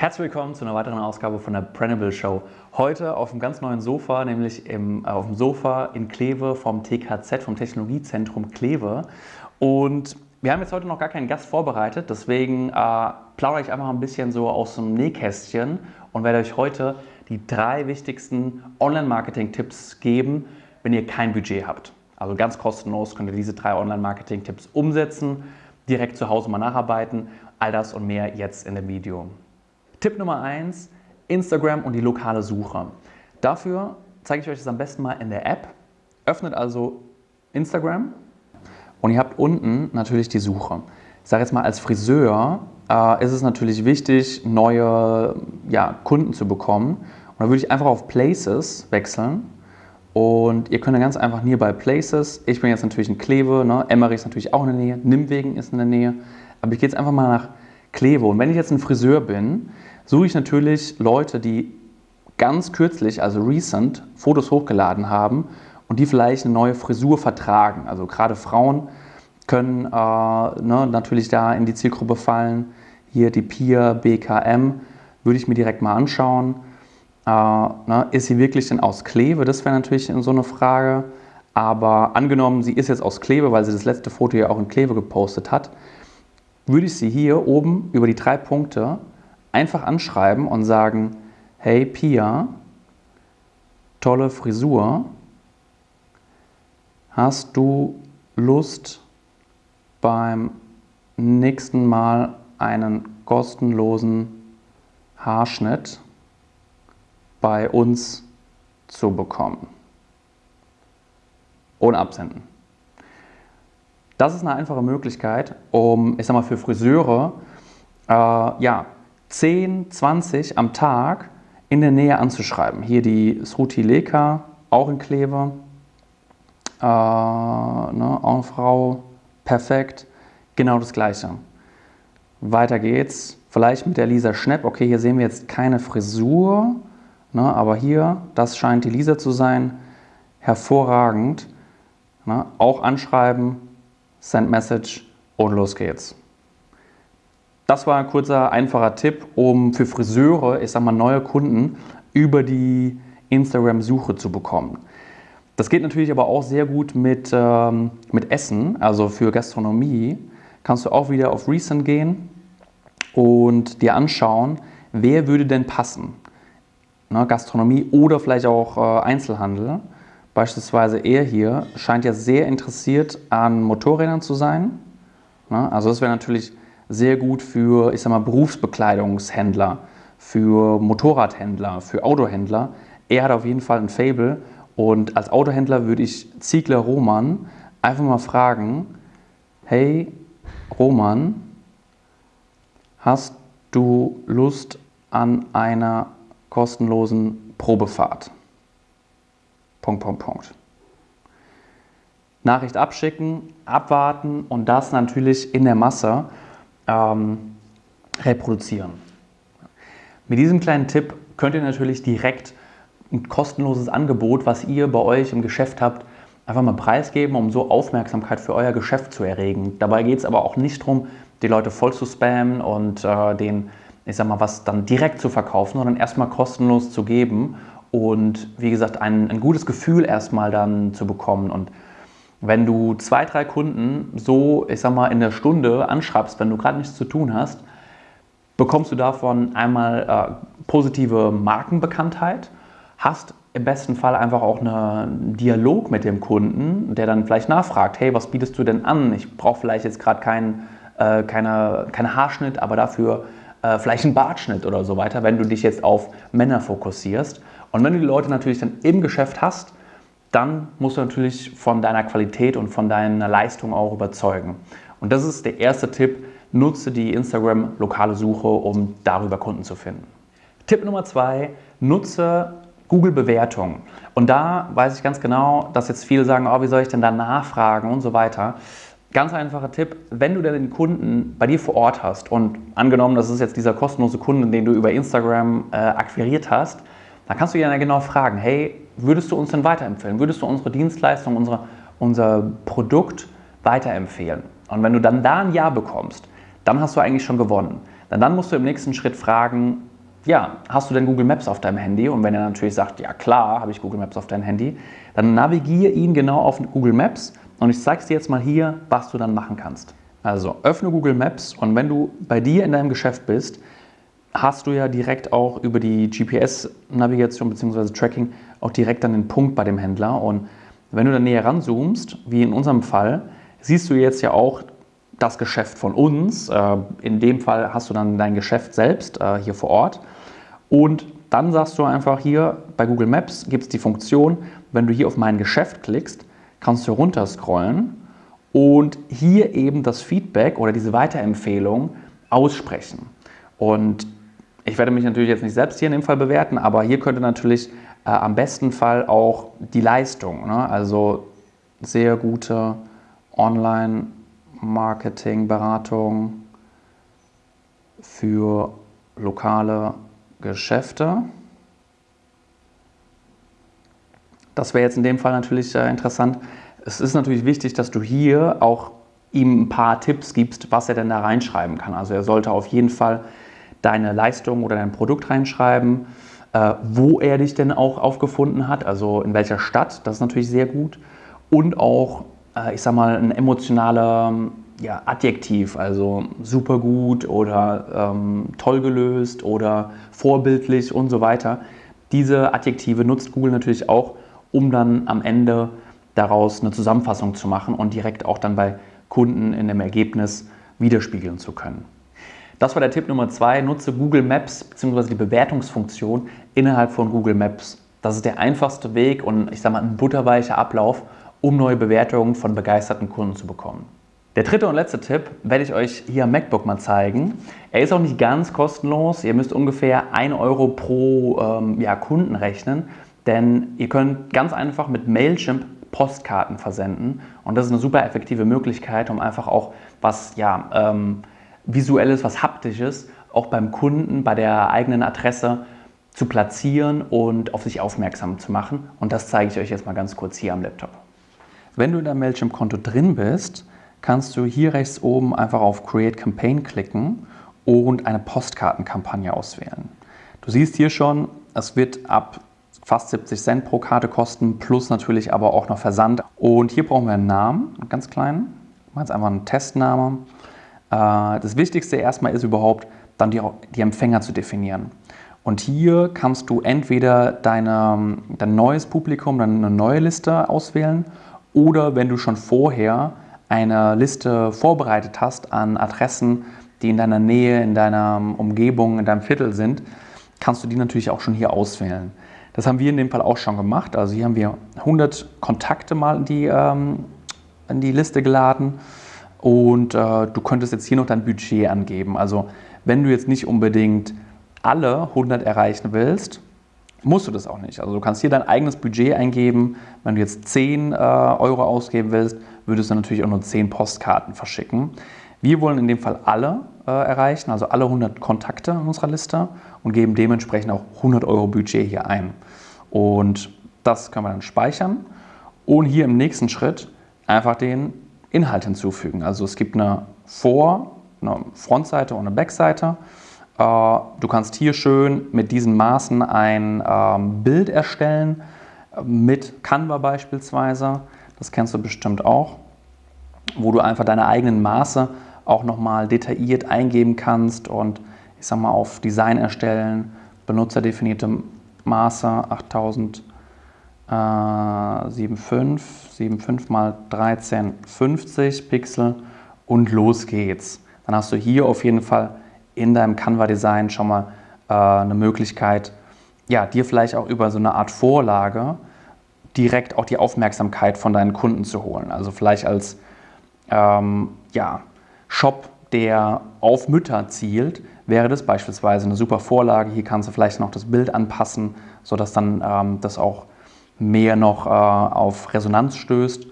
Herzlich willkommen zu einer weiteren Ausgabe von der Prennable Show. Heute auf einem ganz neuen Sofa, nämlich im, äh, auf dem Sofa in Kleve vom TKZ, vom Technologiezentrum Kleve. Und wir haben jetzt heute noch gar keinen Gast vorbereitet, deswegen äh, plaudere ich einfach ein bisschen so aus dem Nähkästchen und werde euch heute die drei wichtigsten Online-Marketing-Tipps geben, wenn ihr kein Budget habt. Also ganz kostenlos könnt ihr diese drei Online-Marketing-Tipps umsetzen, direkt zu Hause mal nacharbeiten. All das und mehr jetzt in dem Video. Tipp Nummer 1, Instagram und die lokale Suche. Dafür zeige ich euch das am besten mal in der App. Öffnet also Instagram und ihr habt unten natürlich die Suche. Ich sage jetzt mal, als Friseur äh, ist es natürlich wichtig, neue ja, Kunden zu bekommen. Und da würde ich einfach auf Places wechseln. Und ihr könnt dann ganz einfach Nearby Places. Ich bin jetzt natürlich in Kleve, ne? Emmerich ist natürlich auch in der Nähe, Nimwegen ist in der Nähe. Aber ich gehe jetzt einfach mal nach Kleve. Und wenn ich jetzt ein Friseur bin, suche ich natürlich Leute, die ganz kürzlich, also recent, Fotos hochgeladen haben und die vielleicht eine neue Frisur vertragen. Also gerade Frauen können äh, ne, natürlich da in die Zielgruppe fallen. Hier die Pia BKM würde ich mir direkt mal anschauen. Äh, ne, ist sie wirklich denn aus Kleve? Das wäre natürlich so eine Frage. Aber angenommen, sie ist jetzt aus Kleve, weil sie das letzte Foto ja auch in Kleve gepostet hat, würde ich sie hier oben über die drei Punkte einfach anschreiben und sagen, hey Pia, tolle Frisur, hast du Lust beim nächsten Mal einen kostenlosen Haarschnitt bei uns zu bekommen? Ohne absenden. Das ist eine einfache Möglichkeit, um, ich sag mal, für Friseure, äh, ja, 10, 20 am Tag in der Nähe anzuschreiben. Hier die Sruti Leka, auch in Kleve. Äh, ne, Frau, perfekt. Genau das Gleiche. Weiter geht's. Vielleicht mit der Lisa Schnepp. Okay, hier sehen wir jetzt keine Frisur, ne, aber hier, das scheint die Lisa zu sein. Hervorragend. Ne, auch anschreiben, Send Message und los geht's. Das war ein kurzer, einfacher Tipp, um für Friseure, ich sag mal, neue Kunden über die Instagram-Suche zu bekommen. Das geht natürlich aber auch sehr gut mit, ähm, mit Essen, also für Gastronomie. Kannst du auch wieder auf Recent gehen und dir anschauen, wer würde denn passen. Ne, Gastronomie oder vielleicht auch äh, Einzelhandel. Beispielsweise er hier scheint ja sehr interessiert an Motorrädern zu sein. Ne, also das wäre natürlich sehr gut für, ich sag mal, Berufsbekleidungshändler, für Motorradhändler, für Autohändler. Er hat auf jeden Fall ein Fable und als Autohändler würde ich Ziegler Roman einfach mal fragen, hey Roman, hast du Lust an einer kostenlosen Probefahrt? Punkt, Punkt, Punkt. Nachricht abschicken, abwarten und das natürlich in der Masse ähm, reproduzieren. Mit diesem kleinen Tipp könnt ihr natürlich direkt ein kostenloses Angebot, was ihr bei euch im Geschäft habt, einfach mal preisgeben, um so Aufmerksamkeit für euer Geschäft zu erregen. Dabei geht es aber auch nicht darum, die Leute voll zu spammen und äh, den, ich sag mal, was dann direkt zu verkaufen, sondern erstmal kostenlos zu geben und wie gesagt, ein, ein gutes Gefühl erstmal dann zu bekommen und wenn du zwei, drei Kunden so, ich sag mal, in der Stunde anschreibst, wenn du gerade nichts zu tun hast, bekommst du davon einmal äh, positive Markenbekanntheit, hast im besten Fall einfach auch einen Dialog mit dem Kunden, der dann vielleicht nachfragt, hey, was bietest du denn an? Ich brauche vielleicht jetzt gerade keinen äh, keine, keine Haarschnitt, aber dafür äh, vielleicht einen Bartschnitt oder so weiter, wenn du dich jetzt auf Männer fokussierst. Und wenn du die Leute natürlich dann im Geschäft hast, dann musst du natürlich von deiner Qualität und von deiner Leistung auch überzeugen. Und das ist der erste Tipp. Nutze die Instagram lokale Suche, um darüber Kunden zu finden. Tipp Nummer zwei, nutze Google Bewertungen. Und da weiß ich ganz genau, dass jetzt viele sagen, oh, wie soll ich denn da nachfragen und so weiter. Ganz einfacher Tipp, wenn du denn den Kunden bei dir vor Ort hast und angenommen, das ist jetzt dieser kostenlose Kunde, den du über Instagram äh, akquiriert hast, dann kannst du ihn ja genau fragen, hey, würdest du uns denn weiterempfehlen? Würdest du unsere Dienstleistung, unsere, unser Produkt weiterempfehlen? Und wenn du dann da ein Ja bekommst, dann hast du eigentlich schon gewonnen. Denn dann musst du im nächsten Schritt fragen, ja, hast du denn Google Maps auf deinem Handy? Und wenn er natürlich sagt, ja klar, habe ich Google Maps auf deinem Handy, dann navigiere ihn genau auf Google Maps und ich zeige dir jetzt mal hier, was du dann machen kannst. Also öffne Google Maps und wenn du bei dir in deinem Geschäft bist, hast du ja direkt auch über die GPS-Navigation bzw. Tracking auch direkt dann den Punkt bei dem Händler. Und wenn du dann näher ranzoomst, wie in unserem Fall, siehst du jetzt ja auch das Geschäft von uns. Äh, in dem Fall hast du dann dein Geschäft selbst äh, hier vor Ort. Und dann sagst du einfach hier bei Google Maps gibt es die Funktion, wenn du hier auf mein Geschäft klickst, kannst du runterscrollen und hier eben das Feedback oder diese Weiterempfehlung aussprechen. Und ich werde mich natürlich jetzt nicht selbst hier in dem Fall bewerten, aber hier könnte natürlich äh, am besten Fall auch die Leistung, ne? also sehr gute Online- Marketingberatung für lokale Geschäfte. Das wäre jetzt in dem Fall natürlich äh, interessant. Es ist natürlich wichtig, dass du hier auch ihm ein paar Tipps gibst, was er denn da reinschreiben kann. Also er sollte auf jeden Fall deine Leistung oder dein Produkt reinschreiben, äh, wo er dich denn auch aufgefunden hat, also in welcher Stadt, das ist natürlich sehr gut. Und auch äh, ich sag mal, ein emotionaler ja, Adjektiv, also super gut oder ähm, toll gelöst oder vorbildlich und so weiter. Diese Adjektive nutzt Google natürlich auch, um dann am Ende daraus eine Zusammenfassung zu machen und direkt auch dann bei Kunden in dem Ergebnis widerspiegeln zu können. Das war der Tipp Nummer zwei. Nutze Google Maps bzw. die Bewertungsfunktion innerhalb von Google Maps. Das ist der einfachste Weg und ich sage mal ein butterweicher Ablauf, um neue Bewertungen von begeisterten Kunden zu bekommen. Der dritte und letzte Tipp werde ich euch hier am MacBook mal zeigen. Er ist auch nicht ganz kostenlos. Ihr müsst ungefähr 1 Euro pro ähm, ja, Kunden rechnen, denn ihr könnt ganz einfach mit Mailchimp Postkarten versenden und das ist eine super effektive Möglichkeit, um einfach auch was ja, ähm, visuelles, was haptisches auch beim Kunden bei der eigenen Adresse zu platzieren und auf sich aufmerksam zu machen. Und das zeige ich euch jetzt mal ganz kurz hier am Laptop. Wenn du in deinem Mailchimp-Konto drin bist, kannst du hier rechts oben einfach auf Create Campaign klicken und eine Postkartenkampagne auswählen. Du siehst hier schon, es wird ab fast 70 Cent pro Karte kosten, plus natürlich aber auch noch Versand. Und hier brauchen wir einen Namen, einen ganz kleinen. Ich mache jetzt einfach einen Testname. Äh, das Wichtigste erstmal ist überhaupt, dann die, die Empfänger zu definieren. Und hier kannst du entweder deine, dein neues Publikum, deine neue Liste auswählen oder wenn du schon vorher eine Liste vorbereitet hast an Adressen, die in deiner Nähe, in deiner Umgebung, in deinem Viertel sind, kannst du die natürlich auch schon hier auswählen. Das haben wir in dem Fall auch schon gemacht. Also hier haben wir 100 Kontakte mal in die, ähm, in die Liste geladen und äh, du könntest jetzt hier noch dein Budget angeben. Also wenn du jetzt nicht unbedingt alle 100 erreichen willst, musst du das auch nicht. Also du kannst hier dein eigenes Budget eingeben. Wenn du jetzt 10 äh, Euro ausgeben willst, würdest du natürlich auch nur 10 Postkarten verschicken. Wir wollen in dem Fall alle äh, erreichen, also alle 100 Kontakte in unserer Liste und geben dementsprechend auch 100 Euro Budget hier ein. Und das können wir dann speichern und hier im nächsten Schritt einfach den Inhalt hinzufügen. Also es gibt eine Vor-, eine Frontseite und eine Backseite. Äh, du kannst hier schön mit diesen Maßen ein ähm, Bild erstellen, mit Canva beispielsweise. Das kennst du bestimmt auch, wo du einfach deine eigenen Maße auch nochmal detailliert eingeben kannst und ich sag mal auf Design erstellen, benutzerdefinierte Maße 8000 äh, 75, mal 1350 Pixel und los geht's. Dann hast du hier auf jeden Fall in deinem Canva-Design schon mal äh, eine Möglichkeit, ja, dir vielleicht auch über so eine Art Vorlage direkt auch die Aufmerksamkeit von deinen Kunden zu holen. Also vielleicht als ähm, ja, Shop, der auf Mütter zielt, wäre das beispielsweise eine super Vorlage. Hier kannst du vielleicht noch das Bild anpassen, sodass dann ähm, das auch mehr noch äh, auf Resonanz stößt.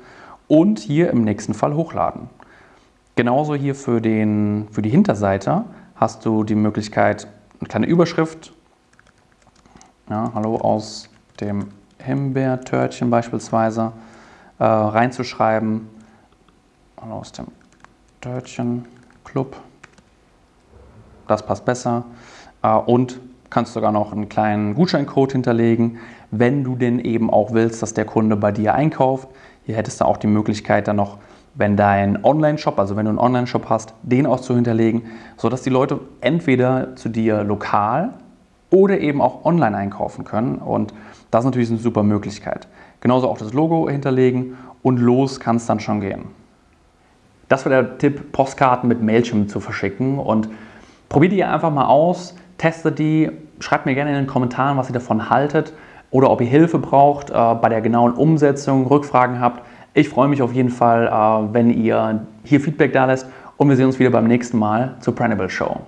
Und hier im nächsten Fall hochladen. Genauso hier für, den, für die Hinterseite hast du die Möglichkeit, eine kleine Überschrift, ja, hallo aus dem Himbeertörtchen beispielsweise, äh, reinzuschreiben. Hallo aus dem Törtchen Club. Das passt besser. Äh, und kannst sogar noch einen kleinen Gutscheincode hinterlegen, wenn du denn eben auch willst, dass der Kunde bei dir einkauft. Hier hättest du auch die Möglichkeit dann noch, wenn dein Online-Shop, also wenn du einen Online-Shop hast, den auch zu hinterlegen, sodass die Leute entweder zu dir lokal oder eben auch online einkaufen können. Und das ist natürlich eine super Möglichkeit. Genauso auch das Logo hinterlegen und los kann es dann schon gehen. Das war der Tipp, Postkarten mit Mailchimp zu verschicken und probiert die einfach mal aus, testet die, schreibt mir gerne in den Kommentaren, was ihr davon haltet oder ob ihr Hilfe braucht äh, bei der genauen Umsetzung, Rückfragen habt. Ich freue mich auf jeden Fall, äh, wenn ihr hier Feedback da lässt und wir sehen uns wieder beim nächsten Mal zur Printable Show.